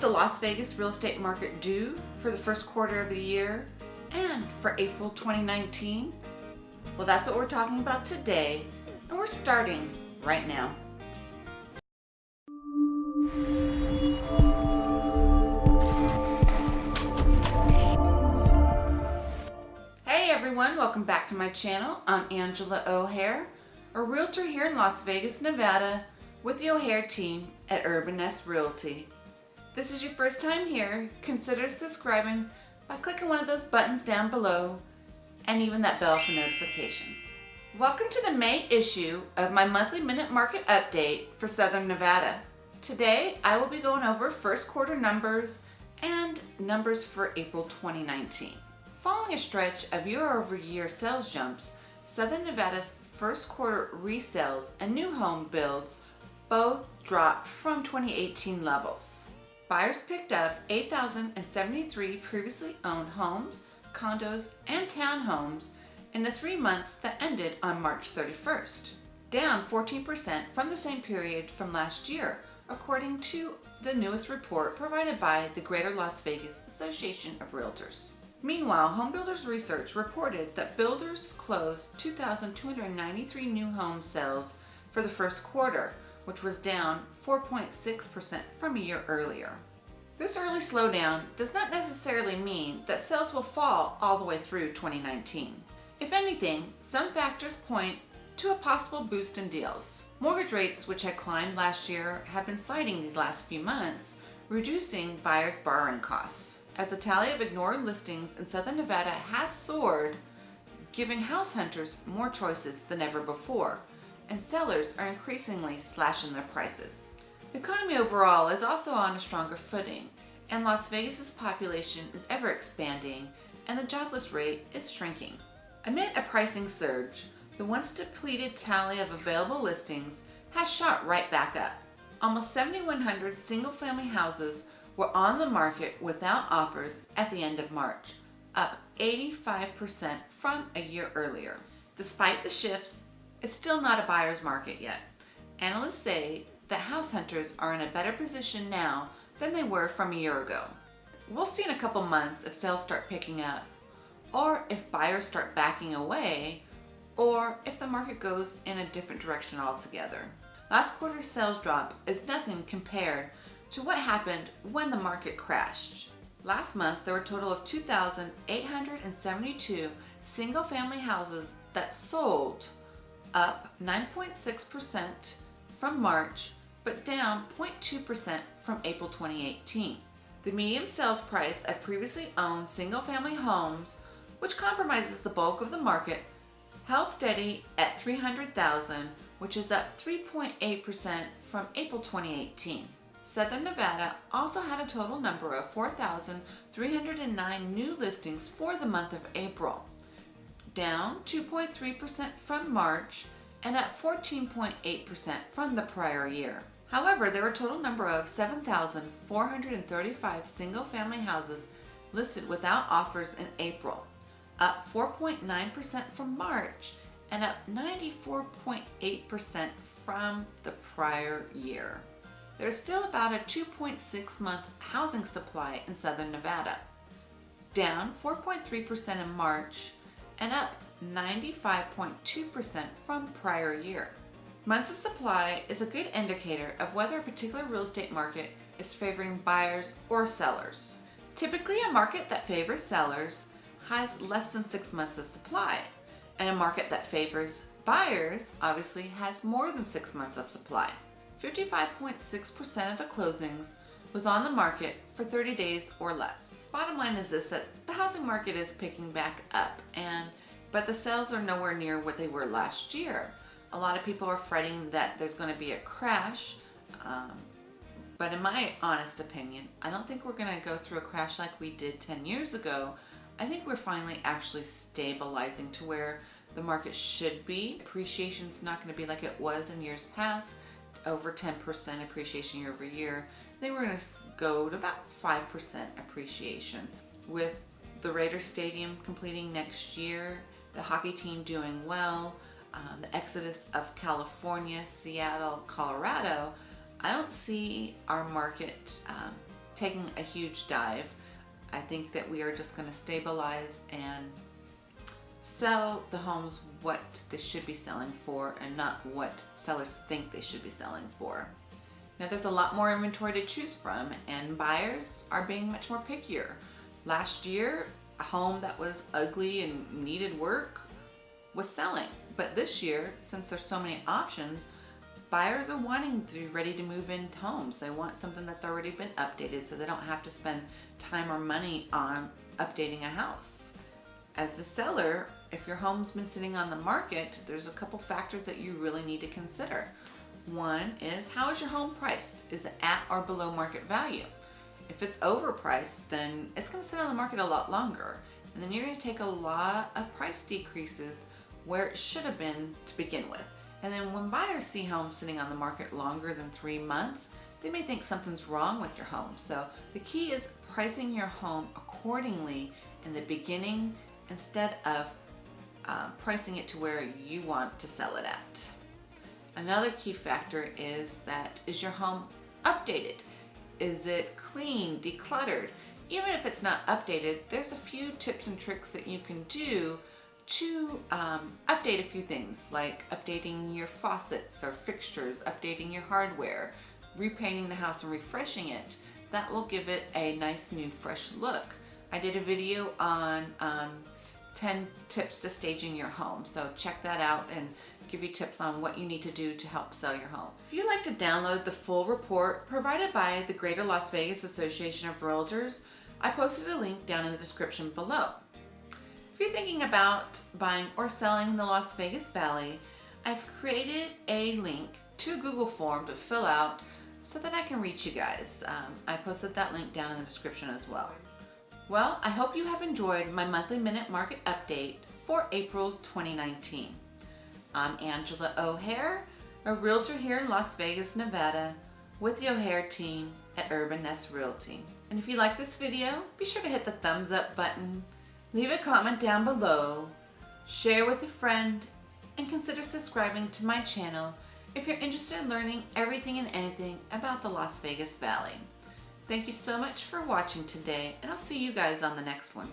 the Las Vegas real estate market do for the first quarter of the year and for April 2019? Well, that's what we're talking about today, and we're starting right now. Hey everyone, welcome back to my channel. I'm Angela O'Hare, a realtor here in Las Vegas, Nevada with the O'Hare team at Urban Nest Realty this is your first time here, consider subscribing by clicking one of those buttons down below and even that bell for notifications. Welcome to the May issue of my monthly minute market update for Southern Nevada. Today I will be going over first quarter numbers and numbers for April 2019. Following a stretch of year-over-year -year sales jumps, Southern Nevada's first quarter resales and new home builds both dropped from 2018 levels. Buyers picked up 8,073 previously owned homes, condos, and townhomes in the three months that ended on March 31st, down 14% from the same period from last year, according to the newest report provided by the Greater Las Vegas Association of Realtors. Meanwhile, Home Builders Research reported that builders closed 2,293 new home sales for the first quarter, which was down 4.6% from a year earlier. This early slowdown does not necessarily mean that sales will fall all the way through 2019. If anything, some factors point to a possible boost in deals. Mortgage rates, which had climbed last year, have been sliding these last few months, reducing buyers' borrowing costs. As the tally of ignored listings in Southern Nevada has soared, giving house hunters more choices than ever before, and sellers are increasingly slashing their prices. The economy overall is also on a stronger footing, and Las Vegas's population is ever expanding and the jobless rate is shrinking. Amid a pricing surge, the once depleted tally of available listings has shot right back up. Almost 7,100 single-family houses were on the market without offers at the end of March, up 85% from a year earlier. Despite the shifts it's still not a buyer's market yet. Analysts say that house hunters are in a better position now than they were from a year ago. We'll see in a couple months if sales start picking up, or if buyers start backing away, or if the market goes in a different direction altogether. Last quarter's sales drop is nothing compared to what happened when the market crashed. Last month, there were a total of 2,872 single-family houses that sold up 9.6% from March, but down 0.2% from April 2018. The median sales price of previously owned single-family homes, which compromises the bulk of the market, held steady at 300,000, which is up 3.8% from April 2018. Southern Nevada also had a total number of 4,309 new listings for the month of April, down 2.3% from March and up 14.8% from the prior year. However, there were a total number of 7,435 single-family houses listed without offers in April, up 4.9% from March and up 94.8% from the prior year. There's still about a 2.6 month housing supply in Southern Nevada, down 4.3% in March and up 95.2% from prior year. Months of supply is a good indicator of whether a particular real estate market is favoring buyers or sellers. Typically a market that favors sellers has less than six months of supply and a market that favors buyers obviously has more than six months of supply. 55.6% of the closings was on the market for 30 days or less. Bottom line is this, that the housing market is picking back up and but the sales are nowhere near what they were last year. A lot of people are fretting that there's going to be a crash, um, but in my honest opinion, I don't think we're going to go through a crash like we did 10 years ago. I think we're finally actually stabilizing to where the market should be. Appreciation is not going to be like it was in years past, over 10% appreciation year over year. They were going to go to about 5% appreciation with the Raider Stadium completing next year, the hockey team doing well, um, the exodus of California, Seattle, Colorado, I don't see our market um, taking a huge dive. I think that we are just going to stabilize and sell the homes what they should be selling for and not what sellers think they should be selling for. Now there's a lot more inventory to choose from and buyers are being much more pickier. Last year, a home that was ugly and needed work was selling. But this year, since there's so many options, buyers are wanting to be ready to move into homes. They want something that's already been updated so they don't have to spend time or money on updating a house. As the seller, if your home's been sitting on the market, there's a couple factors that you really need to consider. One is how is your home priced? Is it at or below market value? If it's overpriced, then it's going to sit on the market a lot longer. And then you're going to take a lot of price decreases where it should have been to begin with. And then when buyers see homes sitting on the market longer than three months, they may think something's wrong with your home. So the key is pricing your home accordingly in the beginning instead of uh, pricing it to where you want to sell it at. Another key factor is that is your home updated? Is it clean, decluttered? Even if it's not updated, there's a few tips and tricks that you can do to um, update a few things like updating your faucets or fixtures, updating your hardware, repainting the house and refreshing it. That will give it a nice new fresh look. I did a video on um, 10 tips to staging your home. So check that out and give you tips on what you need to do to help sell your home. If you'd like to download the full report provided by the Greater Las Vegas Association of Realtors, I posted a link down in the description below. If you're thinking about buying or selling in the Las Vegas Valley, I've created a link to Google form to fill out so that I can reach you guys. Um, I posted that link down in the description as well. Well, I hope you have enjoyed my monthly minute market update for April 2019. I'm Angela O'Hare, a realtor here in Las Vegas, Nevada, with the O'Hare team at Urban Nest Realty. And if you like this video, be sure to hit the thumbs up button, leave a comment down below, share with a friend, and consider subscribing to my channel if you're interested in learning everything and anything about the Las Vegas Valley. Thank you so much for watching today, and I'll see you guys on the next one.